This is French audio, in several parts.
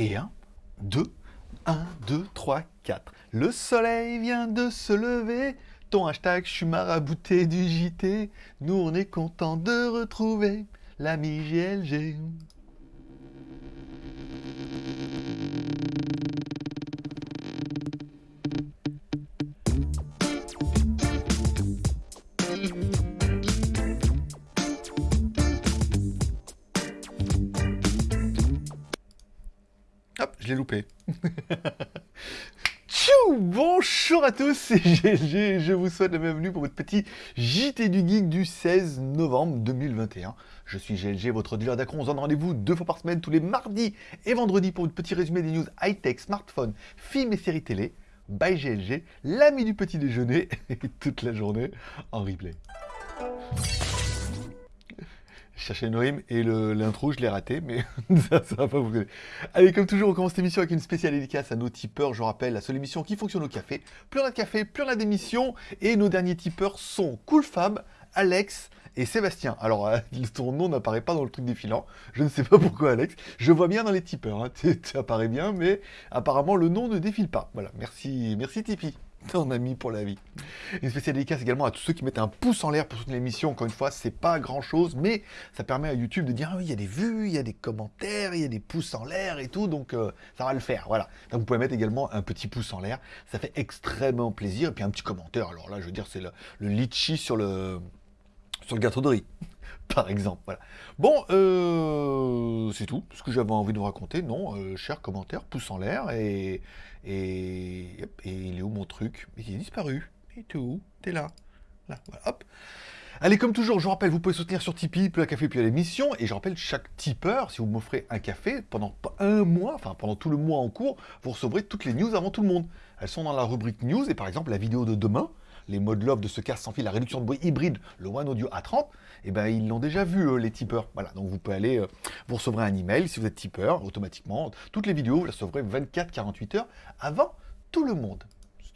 Et 1, 2, 1, 2, 3, 4. Le soleil vient de se lever. Ton hashtag, je suis marabouté du JT. Nous, on est content de retrouver l'ami GLG. Loupé. Tchou Bonjour à tous, c'est GLG, je vous souhaite la bienvenue pour votre petit JT du Geek du 16 novembre 2021. Je suis GLG, votre dealer d'acron, on se donne rendez-vous deux fois par semaine, tous les mardis et vendredis pour votre petit résumé des news high-tech, smartphone, films et séries télé. By GLG, l'ami du petit déjeuner, toute la journée en replay. Je cherchais rime et l'intro, je l'ai raté, mais ça, ça va pas vous. Allez, comme toujours, on commence cette émission avec une spéciale dédicace à nos tipeurs. Je rappelle, la seule émission qui fonctionne au café. Plus a de café, plus on a d'émissions. Et nos derniers tipeurs sont Cool Fab, Alex et Sébastien. Alors, euh, ton nom n'apparaît pas dans le truc défilant. Je ne sais pas pourquoi, Alex. Je vois bien dans les tipeurs. Hein. Tu tu apparais bien, mais apparemment, le nom ne défile pas. Voilà, merci, merci Tipeee. Ton ami pour la vie. Une spéciale dédicace également à tous ceux qui mettent un pouce en l'air pour soutenir l'émission. Encore une fois, c'est pas grand chose, mais ça permet à YouTube de dire ah oui, il y a des vues, il y a des commentaires, il y a des pouces en l'air et tout, donc euh, ça va le faire. Voilà. Vous pouvez mettre également un petit pouce en l'air, ça fait extrêmement plaisir. Et puis un petit commentaire. Alors là, je veux dire, c'est le, le litchi sur le sur le gâteau de riz, par exemple. Voilà. Bon, euh, c'est tout ce que j'avais envie de vous raconter. Non, euh, cher commentaire, pouce en l'air et et, il est où mon truc? Il est disparu. Et t'es où? T'es là. Là, voilà, hop. Allez, comme toujours, je vous rappelle, vous pouvez soutenir sur Tipeee, plus un café, puis à l'émission. Et je rappelle, chaque tipeur, si vous m'offrez un café, pendant un mois, enfin pendant tout le mois en cours, vous recevrez toutes les news avant tout le monde. Elles sont dans la rubrique news, et par exemple, la vidéo de demain, les modes love de ce casque sans fil, la réduction de bruit hybride, le One Audio A30, et ben ils l'ont déjà vu, les tipeurs. Voilà, donc vous pouvez aller, euh, vous recevrez un email si vous êtes tipeur, automatiquement. Toutes les vidéos, vous les recevrez 24-48 heures avant tout le monde.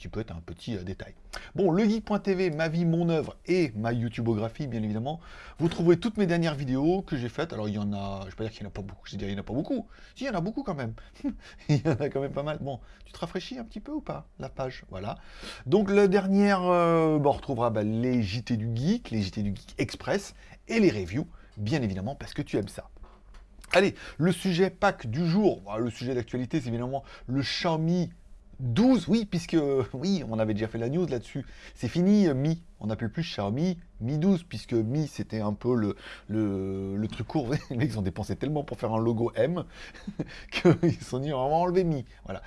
Peut être un petit euh, détail. Bon, legeek.tv, ma vie, mon œuvre et ma YouTubeographie, bien évidemment. Vous trouverez toutes mes dernières vidéos que j'ai faites. Alors, il y en a, je ne vais pas dire qu'il n'y en a pas beaucoup, je vais dire qu'il n'y en a pas beaucoup. Si, il y en a beaucoup quand même. il y en a quand même pas mal. Bon, tu te rafraîchis un petit peu ou pas, la page? Voilà. Donc, la dernière, euh, bon, on retrouvera bah, les JT du Geek, les JT du Geek Express et les reviews, bien évidemment, parce que tu aimes ça. Allez, le sujet pack du jour, bah, le sujet d'actualité, c'est évidemment le Xiaomi 12, oui, puisque, oui, on avait déjà fait la news là-dessus. C'est fini, euh, Mi. On n'appelle plus Xiaomi Mi 12, puisque Mi, c'était un peu le, le, truc court. Les mecs, ils ont dépensé tellement pour faire un logo M qu'ils sont dit, on va enlever Mi. Voilà.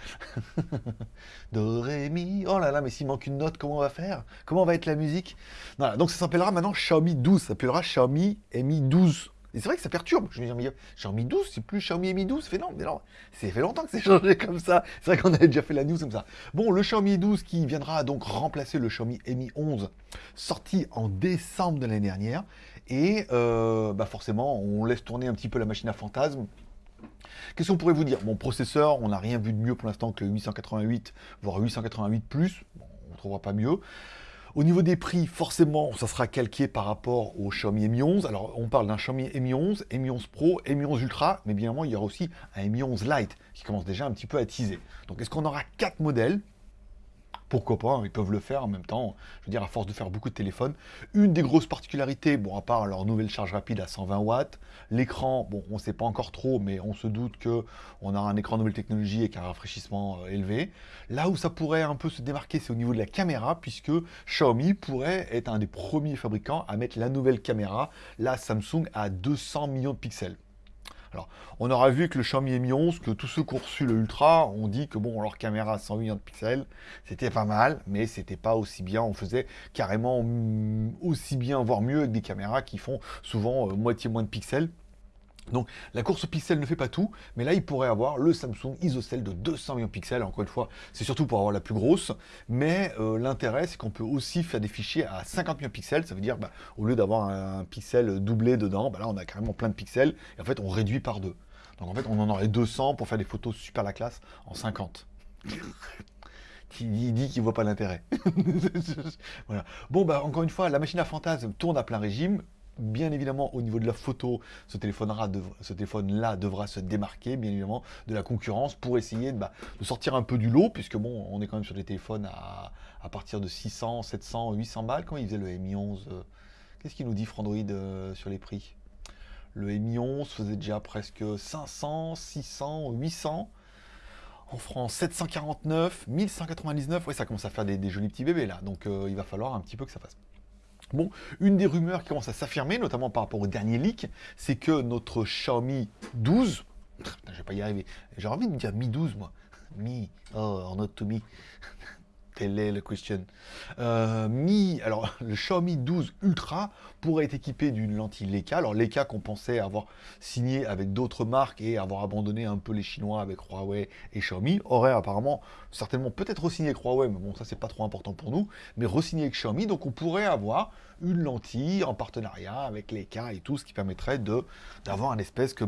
Do, ré, mi. Oh là là, mais s'il manque une note, comment on va faire? Comment va être la musique? Voilà, donc ça s'appellera maintenant Xiaomi 12. Ça s'appellera Xiaomi Mi 12. Et c'est vrai que ça perturbe. Je me dis, Xiaomi 12, c'est plus Xiaomi Mi 12. Ça fait non, mais non, ça fait longtemps que c'est changé comme ça. C'est vrai qu'on avait déjà fait la news comme ça. Bon, le Xiaomi 12 qui viendra donc remplacer le Xiaomi Mi 11, sorti en décembre de l'année dernière. Et euh, bah forcément, on laisse tourner un petit peu la machine à fantasme. Qu'est-ce qu'on pourrait vous dire? Bon, processeur, on n'a rien vu de mieux pour l'instant que le 888, voire 888+. Bon, on ne trouvera pas mieux. Au niveau des prix, forcément, ça sera calqué par rapport au Xiaomi Mi 11. Alors, on parle d'un Xiaomi Mi 11, Mi 11 Pro, Mi 11 Ultra, mais bien évidemment, il y aura aussi un Mi 11 Lite qui commence déjà un petit peu à teaser. Donc, est-ce qu'on aura quatre modèles pourquoi pas, hein, ils peuvent le faire en même temps, je veux dire, à force de faire beaucoup de téléphones. Une des grosses particularités, bon, à part leur nouvelle charge rapide à 120 watts, l'écran, bon, on ne sait pas encore trop, mais on se doute que on aura un écran nouvelle technologie avec un rafraîchissement euh, élevé. Là où ça pourrait un peu se démarquer, c'est au niveau de la caméra, puisque Xiaomi pourrait être un des premiers fabricants à mettre la nouvelle caméra, la Samsung, à 200 millions de pixels. Alors, on aura vu que le Xiaomi Mi 11, que tous ceux qui ont reçu le Ultra ont dit que bon, leur caméra à 100 millions de pixels, c'était pas mal, mais c'était pas aussi bien. On faisait carrément mm, aussi bien, voire mieux, des caméras qui font souvent euh, moitié moins de pixels. Donc la course pixel ne fait pas tout, mais là il pourrait avoir le Samsung ISOCELL de 200 millions de pixels, encore une fois c'est surtout pour avoir la plus grosse, mais euh, l'intérêt c'est qu'on peut aussi faire des fichiers à 50 millions de pixels, ça veut dire bah, au lieu d'avoir un, pixel doublé dedans, bah, là on a carrément plein de pixels, et en fait on réduit par deux. Donc en fait on en aurait 200 pour faire des photos super la classe en 50 il dit qu'il voit pas l'intérêt. Bon, bah, encore une fois, la machine à fantasme tourne à plein régime. Bien évidemment, au niveau de la photo, ce téléphone-là devra se démarquer, bien évidemment, de la concurrence pour essayer bah, de, sortir un peu du lot, puisque bon, on est quand même sur des téléphones à, partir de 600, 700, 800 balles. Quand il faisait le Mi 11 euh, Qu'est-ce qu'il nous dit Frandroid euh, sur les prix? Le Mi 11 faisait déjà presque 500, 600, 800. En France, 749, 1199. Ouais, ça commence à faire des, jolis petits bébés là. Donc euh, il va falloir un petit peu que ça fasse. Bon, une des rumeurs qui commence à s'affirmer, notamment par rapport au dernier leak, c'est que notre Xiaomi 12, je vais pas y arriver, j'ai envie de dire Mi 12 moi, Mi, oh, not to me, Telle est la question. Euh, Mi, alors le Xiaomi 12 Ultra pourrait être équipé d'une lentille Leica. Alors Leica qu'on pensait avoir signé avec d'autres marques et avoir abandonné un peu les Chinois avec Huawei et Xiaomi, aurait apparemment, certainement peut-être re-signé avec Huawei, mais bon ça c'est pas trop important pour nous, mais re-signé avec Xiaomi, donc on pourrait avoir une lentille en partenariat avec Leica et tout, ce qui permettrait d'avoir un espèce que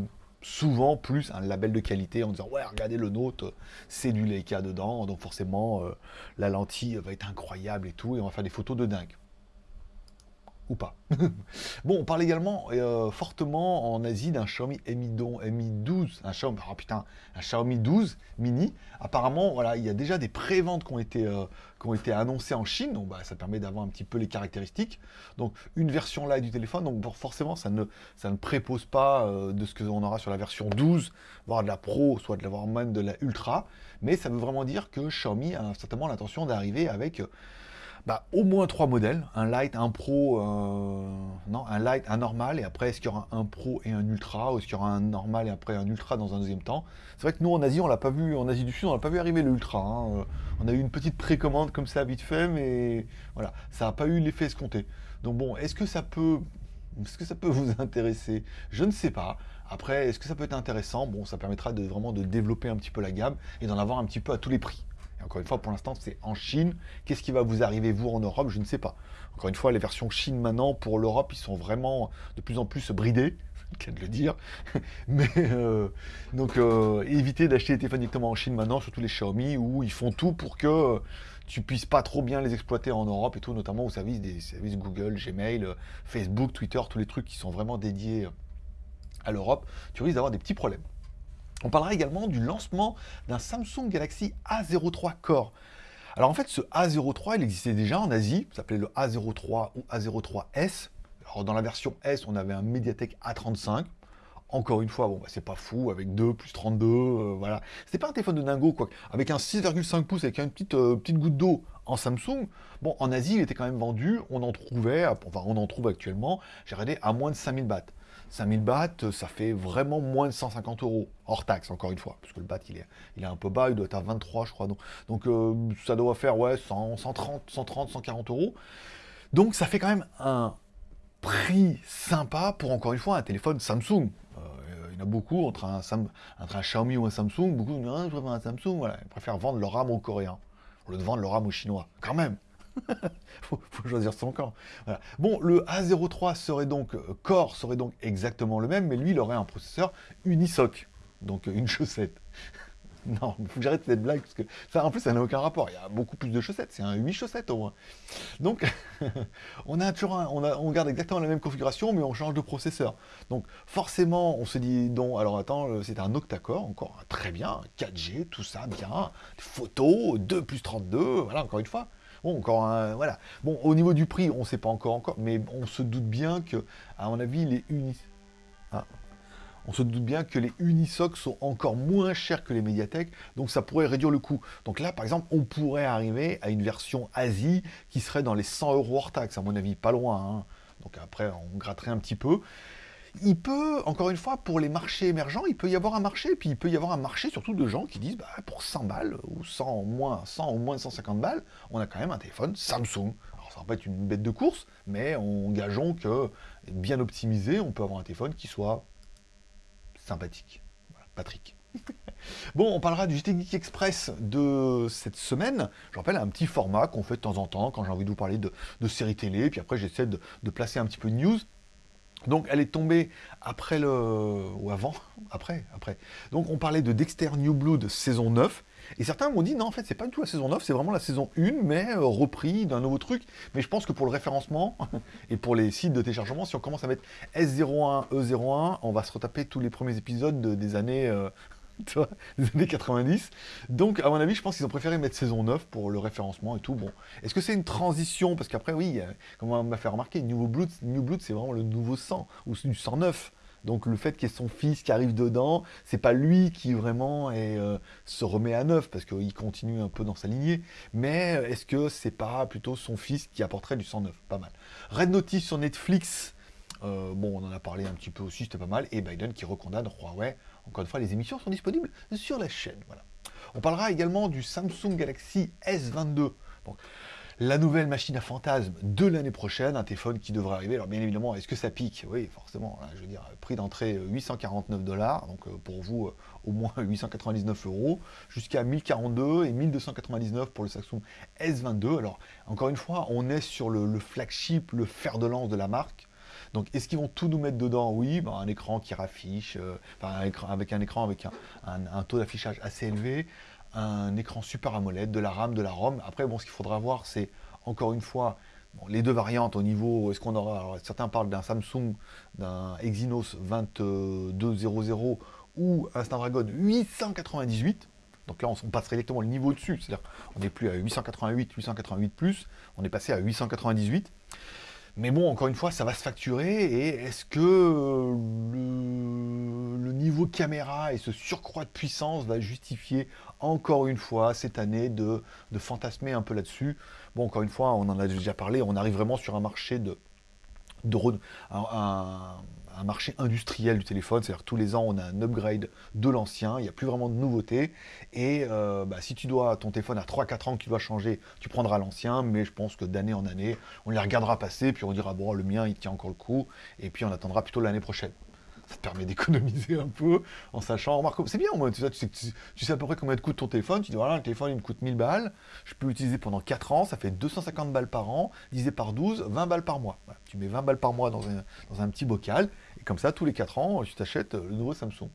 souvent plus un label de qualité en disant ouais regardez le nôtre c'est du Leica dedans donc forcément euh, la lentille va être incroyable et tout et on va faire des photos de dingue pas. bon, on parle également euh, fortement en Asie d'un Xiaomi Mi, 12, un Xiaomi, oh putain, un Xiaomi 12 mini. Apparemment, voilà, il y a déjà des préventes qui ont été euh, qui ont été annoncées en Chine, donc bah, ça permet d'avoir un petit peu les caractéristiques. Donc une version là du téléphone, donc forcément ça ne ça ne prépose pas euh, de ce que on aura sur la version 12, voire de la Pro, soit de la voire même de la Ultra, mais ça veut vraiment dire que Xiaomi a certainement l'intention d'arriver avec bah, au moins trois modèles, un light, un pro, euh, non, un light, un normal, et après est-ce qu'il y aura un pro et un ultra, ou est-ce qu'il y aura un normal et après un ultra dans un deuxième temps? C'est vrai que nous en Asie, on l'a pas vu, en Asie du Sud, on l'a pas vu arriver le ultra. Hein. Euh, on a eu une petite précommande comme ça vite fait, mais voilà, ça n'a pas eu l'effet escompté. Donc bon, est-ce que ça peut, est-ce que ça peut vous intéresser? Je ne sais pas. Après, est-ce que ça peut être intéressant? Bon, ça permettra de vraiment de développer un petit peu la gamme et d'en avoir un petit peu à tous les prix encore une fois, pour l'instant, c'est en Chine. Qu'est-ce qui va vous arriver, vous, en Europe? Je ne sais pas. Encore une fois, les versions Chine maintenant, pour l'Europe, ils sont vraiment de plus en plus bridés le de le dire. Mais euh, donc euh, évitez d'acheter des téléphones directement en Chine maintenant, surtout les Xiaomi, où ils font tout pour que tu puisses pas trop bien les exploiter en Europe et tout, notamment au service des services Google, Gmail, Facebook, Twitter, tous les trucs qui sont vraiment dédiés à l'Europe. Tu risques d'avoir des petits problèmes. On parlera également du lancement d'un Samsung Galaxy A03 Core. Alors en fait, ce A03, il existait déjà en Asie, ça s'appelait le A03 ou A03S. Alors dans la version S, on avait un Mediatek A35. Encore une fois, bon, bah, c'est pas fou, avec 2 plus 32, euh, voilà. C'était pas un téléphone de dingo, quoi. Avec un 6,5 pouces, avec une petite, euh, petite goutte d'eau en Samsung, bon, en Asie, il était quand même vendu, on en trouvait, on en trouve actuellement, j'ai regardé, à moins de 5000 bahts. 5000 bahts, ça fait vraiment moins de 150 euros, hors taxe, encore une fois, parce que le baht, il est, il est un peu bas, il doit être à 23, je crois. Donc, donc euh, ça doit faire, ouais, 130, 130, 140 euros. Donc, ça fait quand même un prix sympa pour, encore une fois, un téléphone Samsung. Euh, il y en a beaucoup, entre un, entre un Xiaomi ou un Samsung, beaucoup disent, ah, je préfère un Samsung, voilà, ils préfèrent vendre leur RAM aux Coréens, au lieu de vendre leur RAM aux Chinois. Quand même faut, faut, choisir son camp. Bon, le A03 serait donc, euh, Core serait donc exactement le même, mais lui, il aurait un processeur Unisoc, donc euh, une chaussette. non, il faut que j'arrête cette blague, parce que ça, en plus, ça n'a aucun rapport. Il y a beaucoup plus de chaussettes, c'est un 8 chaussettes au moins. Donc, on a toujours a, on garde exactement la même configuration, mais on change de processeur. Donc, forcément, on se dit, non, alors attends, euh, c'est un octa-core, encore très bien, 4G, tout ça, bien, photos, 2 plus 32, voilà, encore une fois. Bon, encore un, voilà. Bon, au niveau du prix, on sait pas encore encore, mais on se doute bien que, à mon avis, les unis... Ah. On se doute bien que les Unisoc sont encore moins chers que les Mediatek, donc ça pourrait réduire le coût. Donc là, par exemple, on pourrait arriver à une version Asie qui serait dans les 100 euros hors taxe, à mon avis, pas loin. Hein. Donc après, on gratterait un petit peu il peut, encore une fois, pour les marchés émergents, il peut y avoir un marché, puis il peut y avoir un marché surtout de gens qui disent, bah, pour 100 balles, ou 100 au moins, 100 ou moins 150 balles, on a quand même un téléphone Samsung. Alors ça va pas être une bête de course, mais on gageons que, bien optimisé, on peut avoir un téléphone qui soit sympathique. Voilà, Patrick. Bon, on parlera du GT Geek Express de cette semaine. Je rappelle un petit format qu'on fait de temps en temps quand j'ai envie de vous parler de, séries télé, puis après j'essaie de, de, placer un petit peu de news. Donc elle est tombée après le... ou avant Après, après. Donc on parlait de Dexter New Blood saison 9. Et certains m'ont dit, non, en fait, c'est pas du tout la saison 9, c'est vraiment la saison 1, mais euh, repris d'un nouveau truc. Mais je pense que pour le référencement, et pour les sites de téléchargement, si on commence à mettre S01, E01, on va se retaper tous les premiers épisodes des années... Euh, vois, des années 90. Donc, à mon avis, je pense qu'ils ont préféré mettre saison 9 pour le référencement et tout. Bon, est-ce que c'est une transition? Parce qu'après, oui, comme on m'a fait remarquer, New Blood, New Blood c'est vraiment le nouveau sang, ou du sang neuf. Donc le fait qu'il y ait son fils qui arrive dedans, c'est pas lui qui vraiment euh, se remet à neuf, parce qu'il continue un peu dans sa lignée. Mais est-ce que c'est pas plutôt son fils qui apporterait du sang neuf? Pas mal. Red Notice sur Netflix, euh, bon, on en a parlé un petit peu aussi, c'était pas mal. Et Biden qui recondamne Huawei. Encore une fois, les émissions sont disponibles sur la chaîne. Voilà. On parlera également du Samsung Galaxy S22. la nouvelle machine à fantasme de l'année prochaine, un téléphone qui devrait arriver. Alors bien évidemment, est-ce que ça pique? Oui, forcément. je veux dire, prix d'entrée 849 euh, dollars, donc euh, pour vous au moins 899 euros, jusqu'à 1042 et 1299 pour le Samsung S22. Alors encore une fois, on est sur le flagship, le fer de lance de la marque. Donc, est-ce qu'ils vont tout nous mettre dedans? Oui, bah, un écran qui raffiche, euh, avec un écran avec un, taux d'affichage assez élevé, un écran super AMOLED, de la RAM, de la ROM. Après, bon, ce qu'il faudra voir, c'est encore une fois les deux variantes au niveau, est-ce qu'on aura, certains parlent d'un Samsung, d'un Exynos 2200 ou un Snapdragon 898. Donc là, on passerait directement le niveau dessus, c'est-à-dire on n'est plus à 888, 888+, on est passé à 898. Mais bon, encore une fois, ça va se facturer. Et est-ce que le, niveau caméra et ce surcroît de puissance va justifier encore une fois cette année de, fantasmer un peu là-dessus? Bon, encore une fois, on en a déjà parlé, on arrive vraiment sur un marché de, un, marché industriel du téléphone, c'est-à-dire tous les ans on a un upgrade de l'ancien, il n'y a plus vraiment de nouveautés, et euh, bah, si tu dois, ton téléphone a 3-4 ans que tu dois changer, tu prendras l'ancien, mais je pense que d'année en année, on les regardera passer, puis on dira bon le mien il tient encore le coup, et puis on attendra plutôt l'année prochaine ça te permet d'économiser un peu en sachant, c'est bien au moins, tu sais, à peu près combien de coûte ton téléphone, tu dis voilà, le téléphone il me coûte 1000 balles, je peux l'utiliser pendant 4 ans, ça fait 250 balles par an, divisé par 12, 20 balles par mois. tu mets 20 balles par mois dans un, dans un petit bocal, et comme ça, tous les 4 ans, tu t'achètes le nouveau Samsung.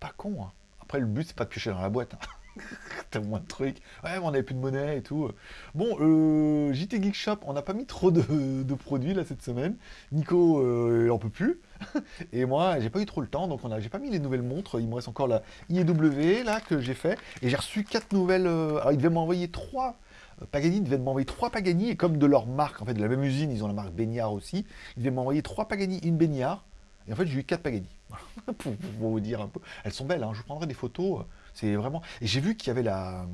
Pas con, hein. Après, le but, c'est pas de piocher dans la boîte. Hein. T'as moins de trucs. Ouais, mais on n'avait plus de monnaie et tout. Bon, euh, JT Geek Shop, on n'a pas mis trop de, produits là cette semaine. Nico, euh, il en peut plus. et moi, j'ai pas eu trop le temps, donc on a, j'ai pas mis les nouvelles montres. Il me reste encore la IEW là que j'ai fait. Et j'ai reçu quatre nouvelles. Euh, alors, il devait m'envoyer trois. Euh, Pagani devait m'envoyer trois Pagani, et comme de leur marque, en fait, de la même usine, ils ont la marque Baignard aussi, ils devaient m'envoyer trois Pagani, une Baignard, et en fait, j'ai eu quatre Pagani. pour, vous dire un peu. Elles sont belles, hein. je vous prendrai des photos. C'est vraiment. Et j'ai vu qu'il y avait la.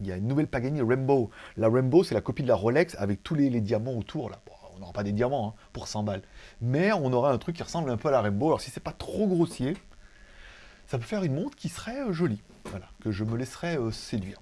Il y a une nouvelle Pagani Rainbow. La Rainbow, c'est la copie de la Rolex avec tous les, diamants autour. On n'aura pas des diamants hein, pour 100 balles. Mais on aura un truc qui ressemble un peu à la Rainbow. Alors si c'est pas trop grossier, ça peut faire une montre qui serait euh, jolie. Voilà, que je me laisserais euh, séduire.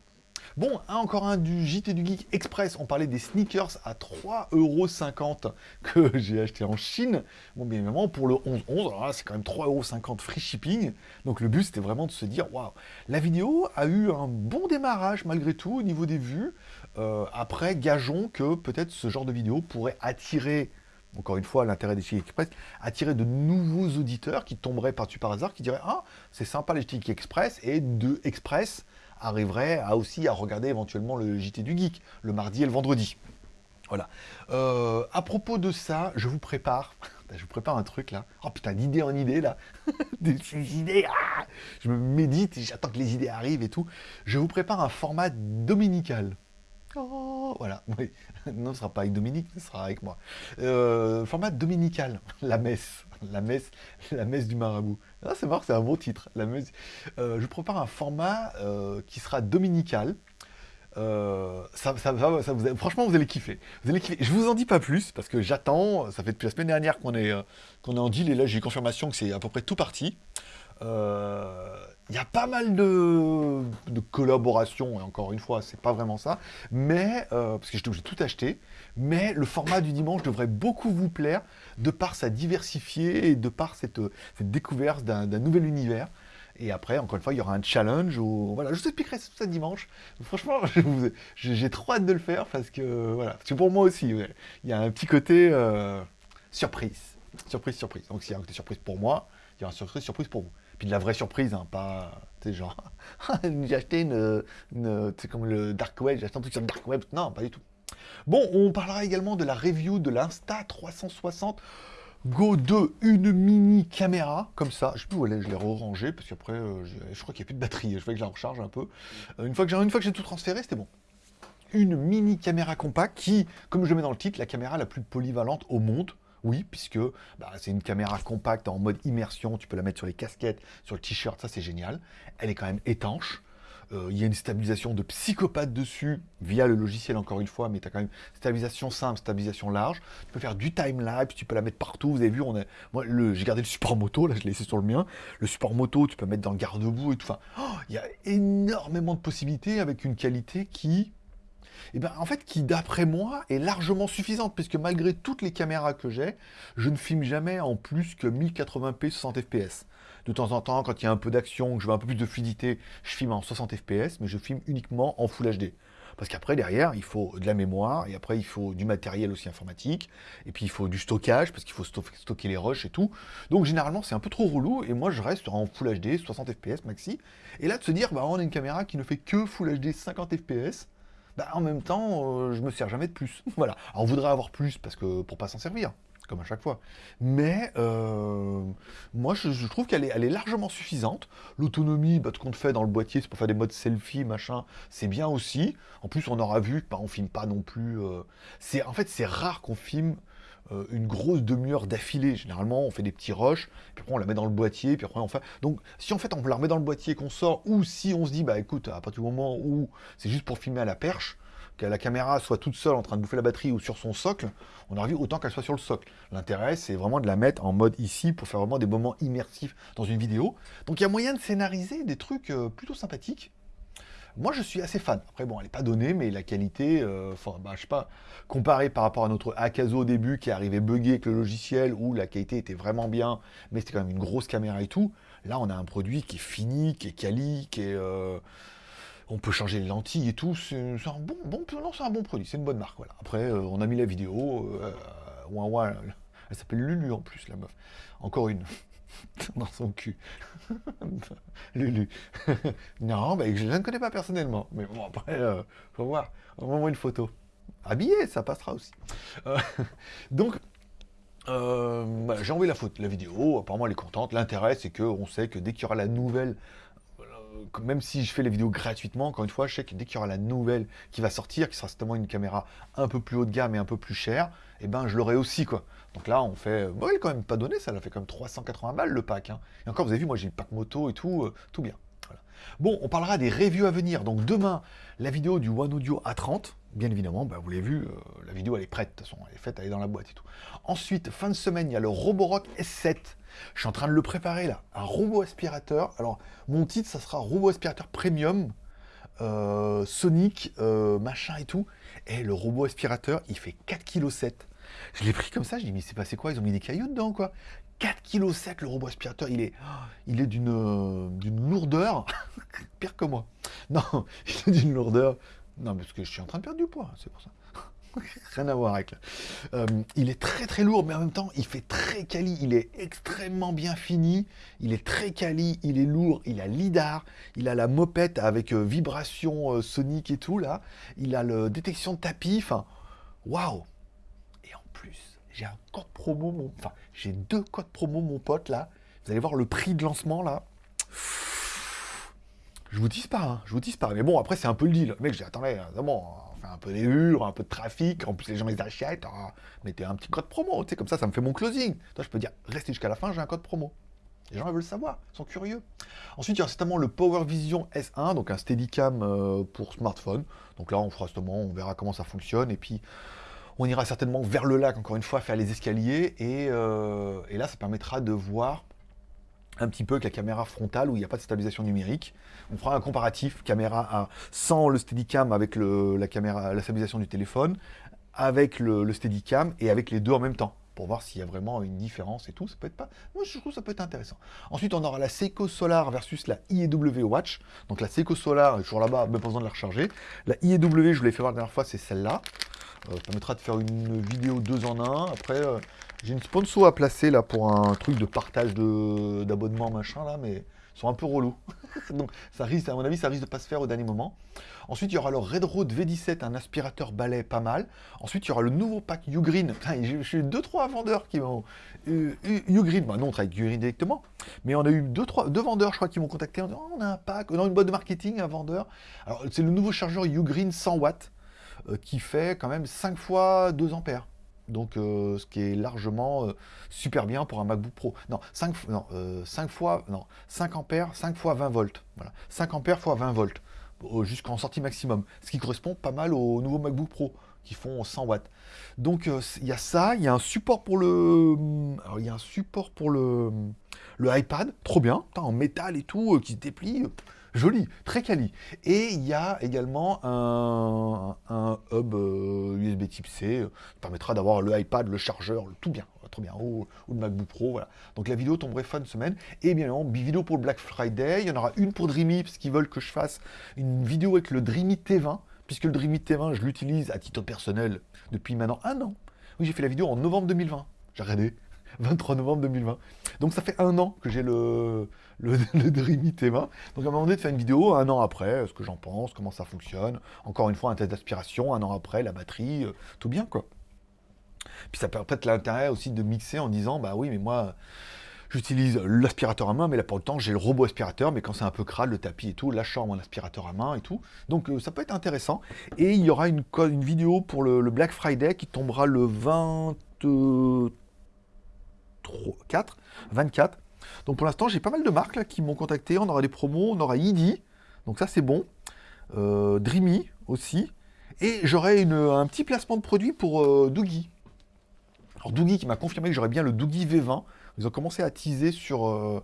Bon, encore un du JT du Geek Express. On parlait des sneakers à 3,50€ que j'ai acheté en Chine. Bon, bien évidemment, pour le 11-11, c'est quand même 3,50€ free shipping. Donc le but, c'était vraiment de se dire, waouh, la vidéo a eu un bon démarrage malgré tout au niveau des vues. Euh, après, gageons que peut-être ce genre de vidéo pourrait attirer encore une fois, l'intérêt des Geek Express, attirer de nouveaux auditeurs qui tomberaient par-dessus par hasard, qui diraient Ah, c'est sympa les Geek Express, et de Express arriverait à aussi à regarder éventuellement le JT du Geek, le mardi et le vendredi. Voilà. Euh, à propos de ça, je vous prépare, je vous prépare un truc là. Oh putain, d'idée en idée là. Des idées. Ah je me médite et j'attends que les idées arrivent et tout. Je vous prépare un format dominical. Oh, voilà. Oui. Non, ce ne sera pas avec Dominique, ce sera avec moi. Euh, format dominical, la messe la messe, la messe du marabout. Ah, c'est marrant, c'est un bon titre. La messe. Euh, je prépare un format euh, qui sera dominical. Ça, ça, vous, franchement, vous allez kiffer. Vous allez. Je vous en dis pas plus parce que j'attends. Ça fait depuis la semaine dernière qu'on est, qu'on est en deal et là j'ai confirmation que c'est à peu près tout parti. Il y a pas mal de, collaborations, et encore une fois, c'est pas vraiment ça, mais, euh, parce que j'ai tout acheté, mais le format du dimanche devrait beaucoup vous plaire, de par sa diversifiée et de par cette, découverte d'un nouvel univers. Et après, encore une fois, il y aura un challenge. Où, voilà, je vous expliquerai ça dimanche. Franchement, j'ai trop hâte de le faire parce que, voilà, parce que pour moi aussi, il y a un petit côté euh, surprise. Surprise, surprise. Donc s'il y a un côté surprise pour moi, il y aura une surprise, surprise pour vous. De la vraie surprise, hein, pas, tu sais, genre, j'ai acheté une, une tu sais, comme le Dark Web, j'ai acheté un truc sur le Dark Web. Non, pas du tout. Bon, on parlera également de la review de l'Insta 360 Go 2, une mini caméra, comme ça. Je sais plus je l'ai re-rangée, parce qu'après, euh, je, crois qu'il n'y a plus de batterie. Je fais que je la recharge un peu. Euh, une fois que j'ai tout transféré, c'était bon. Une mini caméra compacte qui, comme je mets dans le titre, la caméra la plus polyvalente au monde. Oui, puisque bah, c'est une caméra compacte en mode immersion. Tu peux la mettre sur les casquettes, sur le t-shirt, ça c'est génial. Elle est quand même étanche. Euh, il y a une stabilisation de psychopathe dessus, via le logiciel encore une fois, mais tu as quand même stabilisation simple, stabilisation large. Tu peux faire du time-lapse, tu peux la mettre partout. Vous avez vu, on a... moi j'ai gardé le support moto, là je l'ai laissé sur le mien. Le support moto, tu peux mettre dans le garde-boue et tout. Enfin, oh, il y a énormément de possibilités avec une qualité qui, eh ben, en fait, qui d'après moi est largement suffisante, puisque malgré toutes les caméras que j'ai, je ne filme jamais en plus que 1080p 60 fps. De temps en temps, quand il y a un peu d'action, que je veux un peu plus de fluidité, je filme en 60 fps, mais je filme uniquement en Full HD. Parce qu'après, derrière, il faut de la mémoire, et après, il faut du matériel aussi informatique, et puis il faut du stockage, parce qu'il faut stocker les rushs et tout. Donc, généralement, c'est un peu trop relou, et moi, je reste en Full HD, 60 fps maxi. Et là, de se dire, bah, on a une caméra qui ne fait que Full HD 50 fps, bah, en même temps, euh, je me sers jamais de plus. voilà. Alors, on voudrait avoir plus, parce que pour pas s'en servir comme à chaque fois. Mais euh, moi, je, trouve qu'elle est, largement suffisante. L'autonomie, bah, ce qu'on fait dans le boîtier, c'est pour faire des modes selfie, machin, c'est bien aussi. En plus, on aura vu, bah, on filme pas non plus... Euh, c'est En fait, c'est rare qu'on filme euh, une grosse demi-heure d'affilée. Généralement, on fait des petits rushs, puis après on la met dans le boîtier, puis après on. Donc, si en fait on la remet dans le boîtier qu'on sort, ou si on se dit, bah écoute, à partir du moment où c'est juste pour filmer à la perche, que la caméra soit toute seule en train de bouffer la batterie ou sur son socle, on a vu autant qu'elle soit sur le socle. L'intérêt, c'est vraiment de la mettre en mode ici pour faire vraiment des moments immersifs dans une vidéo. Donc il y a moyen de scénariser des trucs euh, plutôt sympathiques. Moi, je suis assez fan. Après, bon, elle n'est pas donnée, mais la qualité, euh, enfin, bah, je sais pas, comparé par rapport à notre Akazo au début, qui arrivait buggé avec le logiciel, où la qualité était vraiment bien, mais c'était quand même une grosse caméra et tout. Là, on a un produit qui est fini, qui est quali, qui est... Euh, on peut changer les lentilles et tout, c'est un bon, bon, non, un bon produit, c'est une bonne marque, voilà. Après, euh, on a mis la vidéo, euh, ouin, elle s'appelle Lulu en plus, la meuf. Encore une, dans son cul. Lulu. non, bah, je ne connais pas personnellement, mais bon, après, euh, faut voir, on va une photo. Habillé, ça passera aussi. Euh, donc, bah, j'ai envoyé la, photo, la vidéo, apparemment elle est contente. L'intérêt, c'est qu'on sait que dès qu'il y aura la nouvelle même si je fais les vidéos gratuitement, encore une fois, je sais que dès qu'il y aura la nouvelle qui va sortir, qui sera certainement une caméra un peu plus haut de gamme et un peu plus chère, eh ben je l'aurai aussi quoi. Donc là on fait, bon il est quand même pas donné, ça elle a fait comme 380 balles le pack. Hein. Et encore vous avez vu, moi j'ai le pack moto et tout, euh, tout bien. Bon, on parlera des reviews à venir. Donc demain, la vidéo du One Audio A30. Bien évidemment, bah, vous l'avez vu, euh, la vidéo elle est prête, de toute façon, elle est faite, elle est dans la boîte et tout. Ensuite, fin de semaine, il y a le Roborock S7 je suis en train de le préparer là. Un robot aspirateur. Alors, mon titre, ça sera robot aspirateur premium. Euh, Sonic, euh, machin et tout. Et le robot aspirateur, il fait 4,7 kg. Je l'ai pris comme ça, je dis mais c'est passé quoi? Ils ont mis des cailloux dedans quoi 4,7 kg le robot aspirateur, il est, il est d'une euh, d'une lourdeur, pire que moi. Non, il est d'une lourdeur. Non, parce que je suis en train de perdre du poids, c'est pour ça. Rien à voir avec. Euh, il est très très lourd, mais en même temps, il fait très quali. Il est extrêmement bien fini. Il est très quali. Il est lourd. Il a lidar. Il a la mopette avec euh, vibration euh, sonique et tout là. Il a le détection de tapis. Enfin, waouh. Et en plus, j'ai un code promo. Mon... Enfin, j'ai deux codes promo, mon pote là. Vous allez voir le prix de lancement là. Je vous dis pas, hein. je vous dis pas. Mais bon, après c'est un peu le deal. Mec, j'ai attendez, un peu des un peu de trafic, en plus les gens ils achètent, ah, mettez un petit code promo, tu sais, comme ça, ça me fait mon closing. Toi, je peux dire, restez jusqu'à la fin, j'ai un code promo. Les gens veulent savoir, ils sont curieux. Ensuite, il y a certainement le Power Vision S1, donc un Steadicam euh, pour smartphone. Donc là, on fera justement, on verra comment ça fonctionne, et puis on ira certainement vers le lac, encore une fois, faire les escaliers, et, euh, et là, ça permettra de voir un petit peu avec la caméra frontale où il n'y a pas de stabilisation numérique. On fera un comparatif caméra sans le Steadicam avec la caméra, la stabilisation du téléphone, avec le, Steadicam et avec les deux en même temps pour voir s'il y a vraiment une différence et tout. Ça peut être pas. Moi, je trouve que ça peut être intéressant. Ensuite, on aura la Seiko Solar versus la IEW Watch. Donc la Seiko Solar toujours là-bas, même pas besoin de la recharger. La IEW, je vous l'ai fait voir la dernière fois, c'est celle-là. ça permettra de faire une vidéo deux en un. Après, j'ai une sponsor à placer là pour un truc de partage d'abonnement machin là, mais ils sont un peu relous. Donc ça risque, à mon avis, ça risque de pas se faire au dernier moment. Ensuite, il y aura le Red Road V17, un aspirateur balai pas mal. Ensuite, il y aura le nouveau pack Ugreen. J'ai eu deux trois vendeurs qui m'ont Ugreen. Bah non, on travaille avec Ugreen directement, mais on a eu deux trois vendeurs, je crois, qui m'ont contacté en disant oh, on a un pack, on a une boîte de marketing, un vendeur. Alors c'est le nouveau chargeur Ugreen 100 watts euh, qui fait quand même 5 fois 2 ampères. Donc, euh, ce qui est largement euh, super bien pour un MacBook Pro. Non, 5, non, 5 euh, fois, non, 5 ampères, 5 fois 20 volts. Voilà, 5 ampères fois 20 volts, jusqu'en sortie maximum. Ce qui correspond pas mal aux nouveaux MacBook Pro, qui font 100 watts. Donc, il y a ça, il y a un support pour le... Alors, il y a un support pour le iPad, trop bien, en métal et tout, qui se déplie joli, très quali. Et il y a également un, hub USB euh, type C, euh, qui permettra d'avoir le iPad, le chargeur, tout bien, trop bien, ou, le MacBook Pro, voilà. Donc la vidéo tomberait fin de semaine. Et bien évidemment, vidéo pour le Black Friday, il y en aura une pour Dreamy, parce qu'ils veulent que je fasse une vidéo avec le Dreamy T20, puisque le Dreamy T20, je l'utilise à titre personnel depuis maintenant un an. Oui, j'ai fait la vidéo en novembre 2020. J'ai regardé. 23 novembre 2020. Donc ça fait un an que j'ai le, le, le Dreamy T20. Donc à un moment donné de faire une vidéo, un an après, ce que j'en pense, comment ça fonctionne. Encore une fois, un test d'aspiration, un an après, la batterie, euh, tout bien quoi. Puis ça peut peut-être l'intérêt aussi de mixer en disant, bah oui, mais moi, j'utilise l'aspirateur à main, mais là pour le temps, j'ai le robot aspirateur, mais quand c'est un peu crade, le tapis et tout, là je sors aspirateur à main et tout. Donc euh, ça peut être intéressant. Et il y aura une, une vidéo pour le, le Black Friday qui tombera le 23 4, 24. Donc pour l'instant, j'ai pas mal de marques qui m'ont contacté. On aura des promos, on aura ID, donc ça c'est bon. Euh, Dreamy aussi. Et j'aurai un petit placement de produit pour euh, Doogie. Alors Doogie qui m'a confirmé que j'aurais bien le Doogie V20. Ils ont commencé à teaser sur, euh,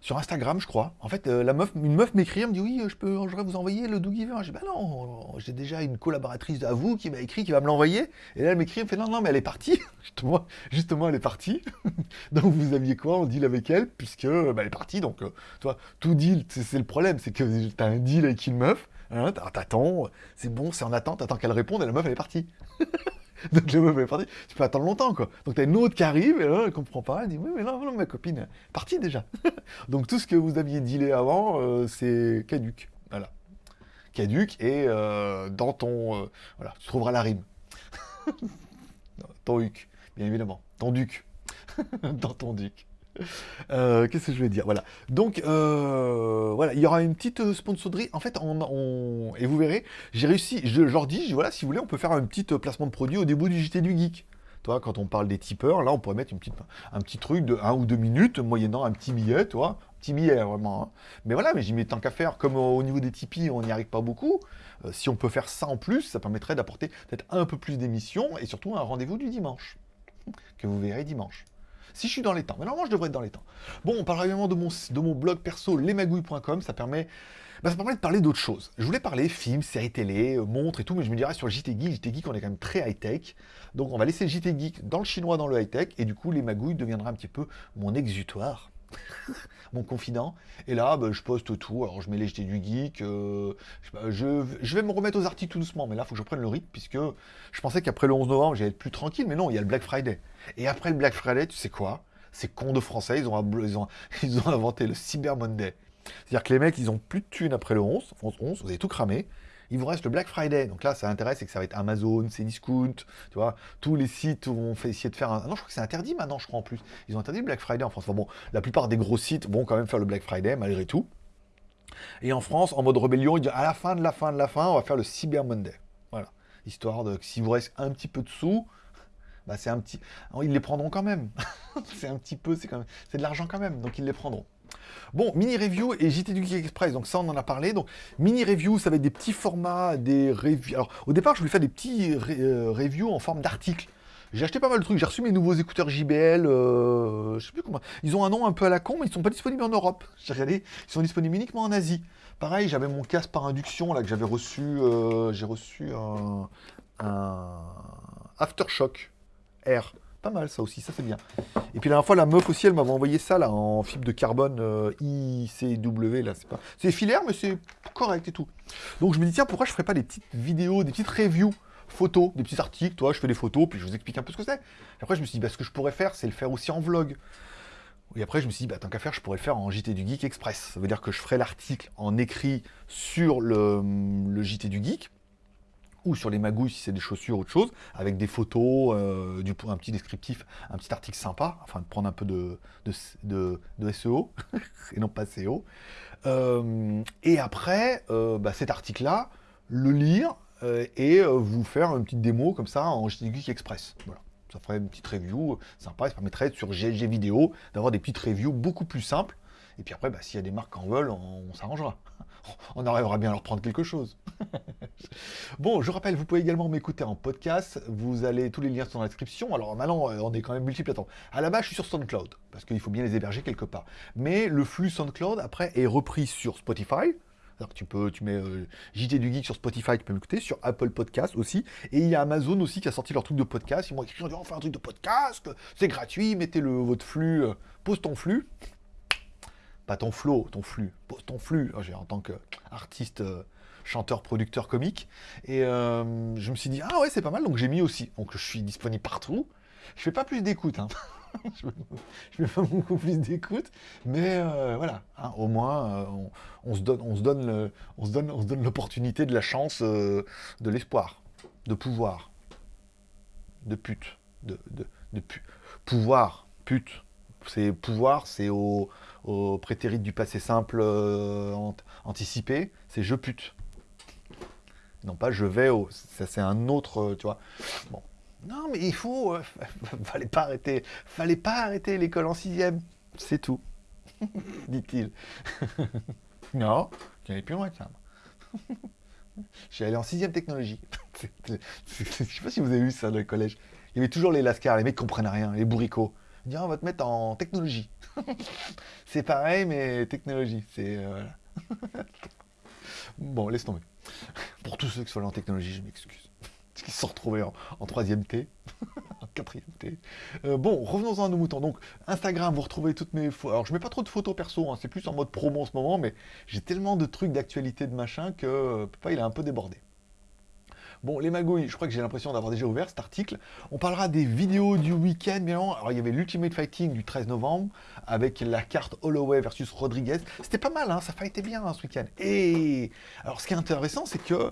sur Instagram, je crois. En fait, euh, une meuf m'écrit, elle me dit oui, je peux, j'aurais vous envoyer le Doogie J'ai dit bah non, j'ai déjà une collaboratrice à vous qui m'a écrit, qui va me l'envoyer. Et là, elle m'écrit, elle me fait non, non, mais elle est partie. justement, elle est partie. donc vous aviez quoi On deal avec elle, puisque bah, elle est partie. Donc, euh, toi, tout deal, c'est le problème, c'est que tu as un deal avec une meuf. Hein, t'attends, c'est bon, c'est en attente, t'attends qu'elle réponde et la meuf elle est partie. Donc la meuf est partie, tu peux attendre longtemps quoi. Donc t'as une autre qui arrive et là elle comprend pas, elle dit oui mais non, non ma copine est partie déjà. Donc tout ce que vous aviez dealé avant, euh, c'est caduc. Voilà. Caduc et euh, dans ton... Euh, voilà, tu trouveras la rime. ton huc, bien évidemment. Ton duc. dans ton duc. Euh, qu'est-ce que je vais dire? Voilà. Donc, euh, voilà, il y aura une petite euh, sponsorie. En fait, on, et vous verrez, j'ai réussi, je, leur dis, voilà, si vous voulez, on peut faire un petit placement de produit au début du JT du Geek. Toi, quand on parle des tipeurs, là, on pourrait mettre une petite, un petit truc de 1 ou 2 minutes, moyennant un petit billet, toi. Petit billet, vraiment. Hein. Mais voilà, mais j'y mets tant qu'à faire. Comme au niveau des Tipeee, on n'y arrive pas beaucoup. si on peut faire ça en plus, ça permettrait d'apporter peut-être un peu plus d'émissions et surtout un rendez-vous du dimanche. Que vous verrez dimanche. Si je suis dans les temps. Mais normalement, je devrais être dans les temps. Bon, on parlera également de mon, blog perso, lesmagouilles.com. Ça permet... Bah, ça permet de parler d'autres choses. Je voulais parler films, séries télé, euh, montres et tout, mais je me dirais sur le JT Geek, JT Geek, on est quand même très high-tech. Donc on va laisser le JT Geek dans le chinois, dans le high-tech, et du coup, les magouilles deviendra un petit peu mon exutoire. mon confident. Et là, bah, je poste tout. Alors, je mets les JT du geek. Euh, je, je, vais me remettre aux articles tout doucement. Mais là, il faut que je prenne le rythme, puisque je pensais qu'après le 11 novembre, j'allais être plus tranquille. Mais non, il y a le Black Friday. Et après le Black Friday, tu sais quoi? Ces cons de français, ils ont, ils, ont, ils ont inventé le Cyber Monday. C'est-à-dire que les mecs, ils ont plus de thunes après le 11, 11, 11 vous avez tout cramé. Il vous reste le Black Friday. Donc là, ça intéresse, c'est que ça va être Amazon, Cdiscount, tu vois. Tous les sites vont essayer de faire un... Non, je crois que c'est interdit maintenant, je crois, en plus. Ils ont interdit le Black Friday en France. Bon, la plupart des gros sites vont quand même faire le Black Friday, malgré tout. Et en France, en mode rébellion, ils disent à la fin de la fin de la fin, on va faire le Cyber Monday. Voilà. Histoire de que s'il vous reste un petit peu de sous, bah, c'est un petit... Ils les prendront quand même. c'est un petit peu, c'est quand même... C'est de l'argent quand même, donc ils les prendront. Bon, mini review et JT du Geek Express, donc ça on en a parlé. Donc mini review, ça va être des petits formats, des reviews. Alors au départ, je voulais faire des petits euh, reviews en forme d'articles. J'ai acheté pas mal de trucs, j'ai reçu mes nouveaux écouteurs JBL, euh, je sais plus comment. Ils ont un nom un peu à la con, mais ils sont pas disponibles en Europe. J'ai regardé, ils sont disponibles uniquement en Asie. Pareil, j'avais mon casque par induction là que j'avais reçu, euh, j'ai reçu un, un Aftershock R. Pas mal ça aussi, ça c'est bien. Et puis la dernière fois, la meuf aussi, elle m'avait envoyé ça là en fibre de carbone euh, ICW, là, c'est pas... C'est filaire, mais c'est correct et tout. Donc je me dis, tiens, pourquoi je ferais pas des petites vidéos, des petites reviews photos, des petits articles, toi, je fais des photos, puis je vous explique un peu ce que c'est. Après, je me suis dit, bah, ce que je pourrais faire, c'est le faire aussi en vlog. Et après, je me suis dit, bah, tant qu'à faire, je pourrais le faire en JT du Geek Express. Ça veut dire que je ferai l'article en écrit sur le, le JT du Geek, ou sur les magouilles si c'est des chaussures ou autre chose, avec des photos, euh, un petit descriptif, un petit article sympa, afin de prendre un peu de, SEO, et non pas SEO. Euh, et après, euh, bah, cet article-là, le lire et vous faire une petite démo comme ça en JT Geek Express. Voilà. Ça ferait une petite review sympa, ça permettrait sur GLG vidéo d'avoir des petites reviews beaucoup plus simples. Et puis après, bah, s'il y a des marques qui en veulent, on s'arrangera on arrivera bien à leur prendre quelque chose. bon, je rappelle, vous pouvez également m'écouter en podcast. Vous allez, tous les liens sont dans la description. Alors maintenant, euh, on est quand même multiple. Attends, à la base, je suis sur SoundCloud, parce qu'il faut bien les héberger quelque part. Mais le flux SoundCloud, après, est repris sur Spotify. Alors tu peux, tu mets euh, JT du Geek sur Spotify, tu peux m'écouter, sur Apple Podcast aussi. Et il y a Amazon aussi qui a sorti leur truc de podcast. Ils m'ont écrit, on fait un truc de podcast, c'est gratuit, mettez le, votre flux, euh, pose ton flux pas ton flow, ton flux, ton flux, en tant qu'artiste, euh, chanteur, producteur, comique. Et euh, je me suis dit, ah ouais, c'est pas mal, donc j'ai mis aussi. Donc je suis disponible partout. Je fais pas plus d'écoute, hein. je fais pas beaucoup plus d'écoute, mais euh, voilà, hein, au moins on, se donne, on se donne, on se donne, on se donne l'opportunité, de la chance, de l'espoir, de pouvoir, de pute, de, de, de pu, pouvoir, pute. C'est pouvoir, c'est au, au prétérit du passé simple euh, anticipé, c'est je pute. Non pas je vais au... Ça c'est un autre, euh, tu vois. Bon. Non mais il faut... Euh, fallait pas arrêter. Fallait pas arrêter l'école en sixième. C'est tout. Dit-il. non, tu plus loin que ça. Suis allé en sixième technologie. Je sais pas si vous avez vu ça dans le collège. Il y avait toujours les lascars, les mecs qui comprennent rien, les bourricots. On va te mettre en technologie. c'est pareil, mais technologie. C'est. Euh, bon, laisse tomber. Pour tous ceux qui sont en technologie, je m'excuse. Qui se sont retrouvés en, troisième T, en quatrième T. Euh, bon, revenons-en à nos moutons. Donc, Instagram, vous retrouvez toutes mes photos. Alors, je mets pas trop de photos perso, hein. c'est plus en mode promo en ce moment, mais j'ai tellement de trucs d'actualité de machin que euh, papa, il a un peu débordé. Bon, les magouilles, je crois que j'ai l'impression d'avoir déjà ouvert cet article. On parlera des vidéos du week-end, bien Alors, il y avait l'Ultimate Fighting du 13 novembre, avec la carte Holloway versus Rodriguez. C'était pas mal, hein, ça fightait bien hein, ce week-end. Et alors, ce qui est intéressant, c'est que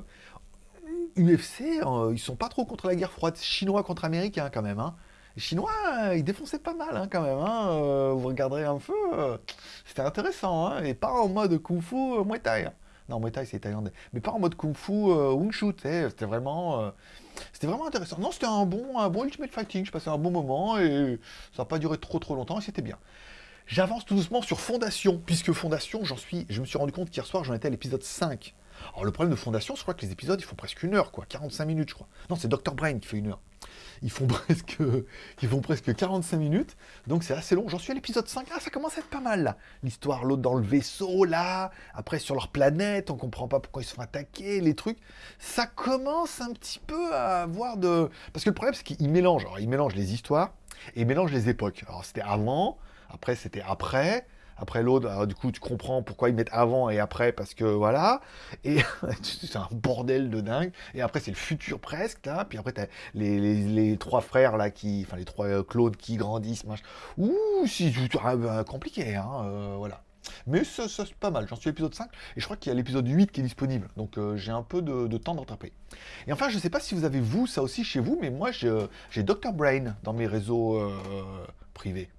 UFC, euh, ils sont pas trop contre la guerre froide. Chinois contre Américains, quand même. Hein. Les Chinois, ils défonçaient pas mal, quand même. Euh, vous regarderez un peu, euh, c'était intéressant. Et pas en mode Kung Fu Muay Thai. Non, Muay Thai, c'est thaïlandais. Mais pas en mode Kung Fu euh, Wing Chun, c'était vraiment... Euh, c'était vraiment intéressant. Non, c'était un bon, un bon Ultimate Fighting, je passais un bon moment, et ça n'a pas duré trop trop longtemps, et c'était bien. J'avance tout doucement sur Fondation, puisque Fondation, j'en suis, je me suis rendu compte qu'hier soir, j'en étais à l'épisode 5. Alors le problème de Fondation, je crois que les épisodes, ils font presque une heure, quoi, 45 minutes, je crois. Non, c'est Dr. Brain qui fait une heure ils font presque, ils font presque 45 minutes, donc c'est assez long. J'en suis à l'épisode 5, ah ça commence à être pas mal là. L'histoire, l'autre dans le vaisseau là, après sur leur planète, on comprend pas pourquoi ils se font attaquer, les trucs. Ça commence un petit peu à avoir de... Parce que le problème c'est qu'ils mélangent, alors ils mélangent les histoires et ils mélangent les époques. Alors c'était avant, après c'était après, après l'autre, du coup, tu comprends pourquoi ils mettent avant et après, parce que voilà. Et c'est un bordel de dingue. Et après, c'est le futur presque. Puis après, t'as les, les, trois frères, là, qui. Enfin, les trois euh, Claude qui grandissent, machin. Ouh, c'est euh, compliqué, hein, euh, voilà. Mais ça, c'est pas mal, j'en suis à l'épisode 5, et je crois qu'il y a l'épisode 8 qui est disponible, donc j'ai un peu de, temps d'attraper. Et enfin, je sais pas si vous avez vous, ça aussi chez vous, mais moi j'ai Dr Brain dans mes réseaux privés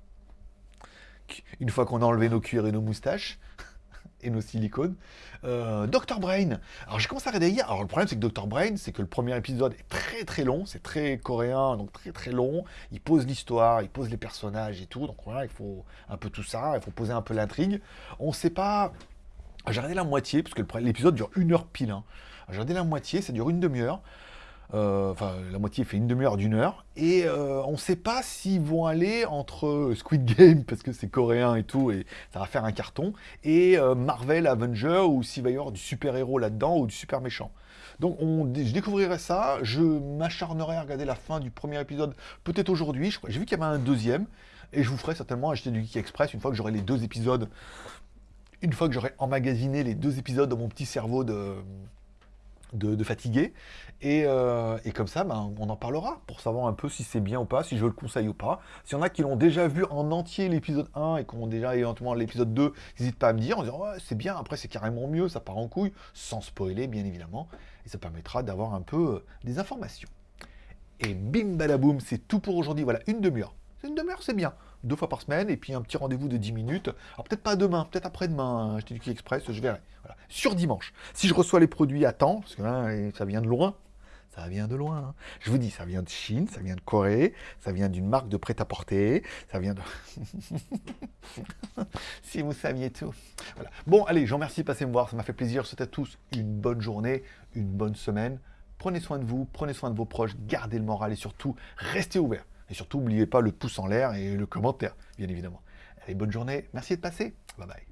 une fois qu'on a enlevé nos cuirs et nos moustaches, et nos silicones. Euh, Dr Brain. Alors j'ai commencé à regarder hier. Alors le problème c'est que Dr Brain, c'est que le premier épisode est très très long, c'est très coréen, donc très très long. Il pose l'histoire, il pose les personnages et tout. Donc voilà, il faut un peu tout ça, il faut poser un peu l'intrigue. On sait pas. J'ai regardé la moitié, parce que l'épisode dure une heure pile. Hein. J'ai regardé la moitié, ça dure une demi-heure. Euh, enfin, la moitié fait une demi-heure d'une heure. Et euh, on ne sait pas s'ils vont aller entre Squid Game, parce que c'est coréen et tout, et ça va faire un carton, et euh, Marvel Avenger, ou s'il va y avoir du super-héros là-dedans, ou du super méchant. Donc on, je découvrirai ça, je m'acharnerai à regarder la fin du premier épisode, peut-être aujourd'hui, j'ai vu qu'il y avait un deuxième, et je vous ferai certainement acheter du Geek Express une fois que j'aurai les deux épisodes, une fois que j'aurai emmagasiné les deux épisodes dans mon petit cerveau de de, Euh, et, comme ça, ben, on en parlera pour savoir un peu si c'est bien ou pas, si je le conseille ou pas. S'il y en a qui l'ont déjà vu en entier l'épisode 1 et qui ont déjà éventuellement l'épisode 2, n'hésite pas à me dire en disant c'est bien, après c'est carrément mieux, ça part en couille, sans spoiler bien évidemment. Et ça permettra d'avoir un peu euh, des informations. Et bim badaboum, c'est tout pour aujourd'hui. Voilà, une demi-heure. Une demi-heure, c'est bien. Deux fois par semaine, et puis un petit rendez-vous de 10 minutes. Alors peut-être pas demain, peut-être après-demain, hein, je t'ai dit express, je verrai. Voilà. Sur dimanche. Si je reçois les produits à temps, parce que là, ça vient de loin, ça vient de loin. Hein. Je vous dis, ça vient de Chine, ça vient de Corée, ça vient d'une marque de prêt-à-porter, ça vient de... si vous saviez tout. Voilà. Bon, allez, je vous remercie de passer me voir, ça m'a fait plaisir. Je souhaite à tous une bonne journée, une bonne semaine. Prenez soin de vous, prenez soin de vos proches, gardez le moral et surtout, restez ouverts. Et surtout, n'oubliez pas le pouce en l'air et le commentaire, bien évidemment. Allez, bonne journée, merci de passer. Bye bye.